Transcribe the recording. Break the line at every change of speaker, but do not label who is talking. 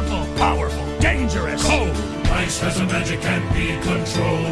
beautiful, powerful, dangerous.
Cold. Ice has a magic can't be controlled.